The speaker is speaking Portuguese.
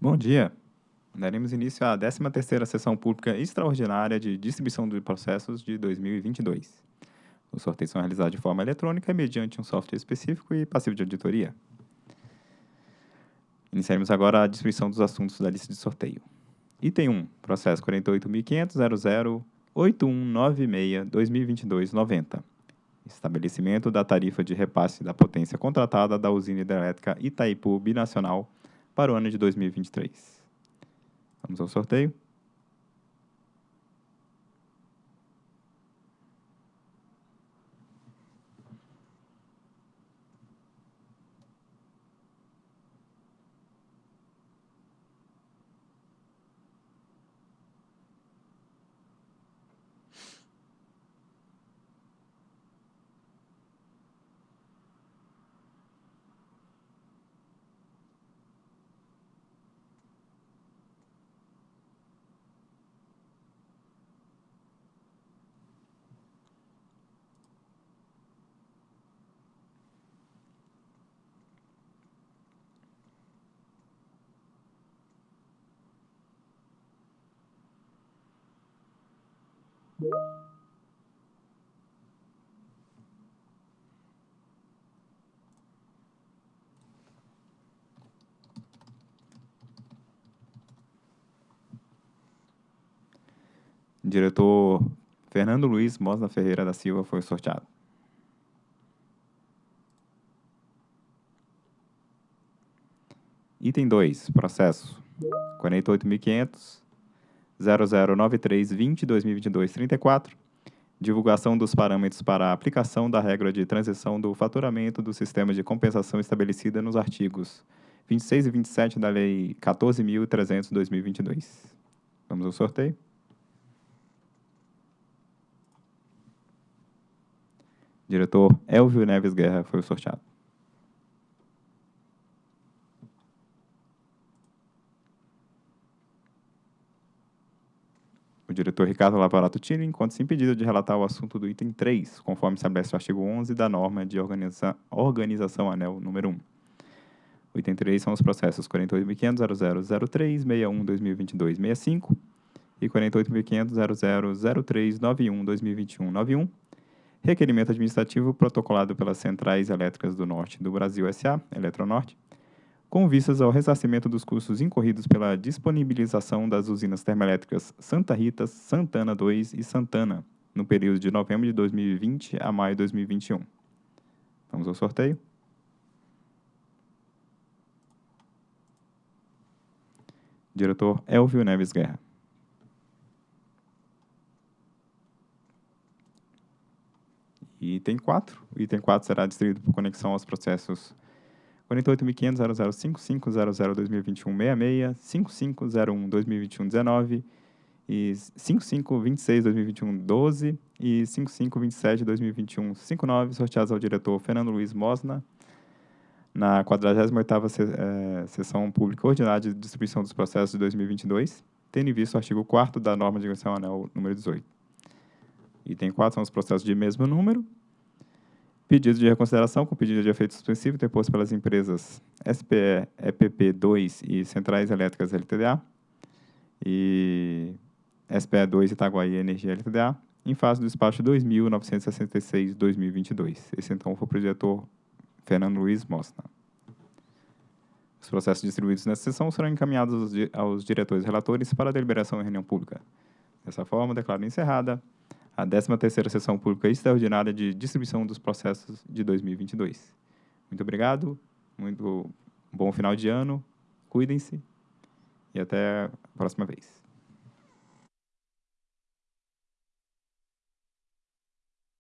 Bom dia. Daremos início à 13ª Sessão Pública Extraordinária de Distribuição de Processos de 2022. Os sorteios são realizados de forma eletrônica mediante um software específico e passivo de auditoria. Iniciaremos agora a distribuição dos assuntos da lista de sorteio. Item 1, processo 48.500.00.8196.2022.90. Estabelecimento da tarifa de repasse da potência contratada da usina hidrelétrica Itaipu Binacional para o ano de 2023. Vamos ao sorteio. Diretor Fernando Luiz Mosna Ferreira da Silva foi sorteado. Item 2, processo 48.500 009320 2022 34 divulgação dos parâmetros para a aplicação da regra de transição do faturamento do sistema de compensação estabelecida nos artigos 26 e 27 da Lei 14.300/2022. Vamos ao sorteio. Diretor Elvio Neves Guerra foi o sorteado. Diretor Ricardo Lavarato Tino encontra-se impedido de relatar o assunto do item 3, conforme estabelece o artigo 11 da norma de organiza organização anel número 1. O item 3 são os processos 48.500.0003.61.2022.65 e 48.500.0003.91.2021.91, requerimento administrativo protocolado pelas Centrais Elétricas do Norte do Brasil S.A., Eletronorte, com vistas ao ressarcimento dos custos incorridos pela disponibilização das usinas termoelétricas Santa Rita, Santana 2 e Santana, no período de novembro de 2020 a maio de 2021. Vamos ao sorteio. Diretor Elvio Neves Guerra. Item 4. O item 4 será distribuído por conexão aos processos 48.500.005500.2021.66, 5501.2021.19 e 5526.2021.12 e 5527.2021.59, sorteados ao diretor Fernando Luiz Mosna, na 48ª Sessão Pública Ordinária de Distribuição dos Processos de 2022, tendo em vista o artigo 4 da norma de agressão anel número 18. Item 4 são os processos de mesmo número, Pedido de reconsideração com pedido de efeito suspensivo interposto pelas empresas SPE, EPP2 e Centrais Elétricas LTDA e SPE2 Itaguaí Energia LTDA, em fase do despacho 2.966-2022. Esse, então, foi o projetor Fernando Luiz Mosna. Os processos distribuídos nessa sessão serão encaminhados aos, diretores relatores para deliberação em reunião pública. Dessa forma, declaro encerrada a 13ª Sessão Pública Extraordinária de Distribuição dos Processos de 2022. Muito obrigado, muito bom final de ano, cuidem-se e até a próxima vez.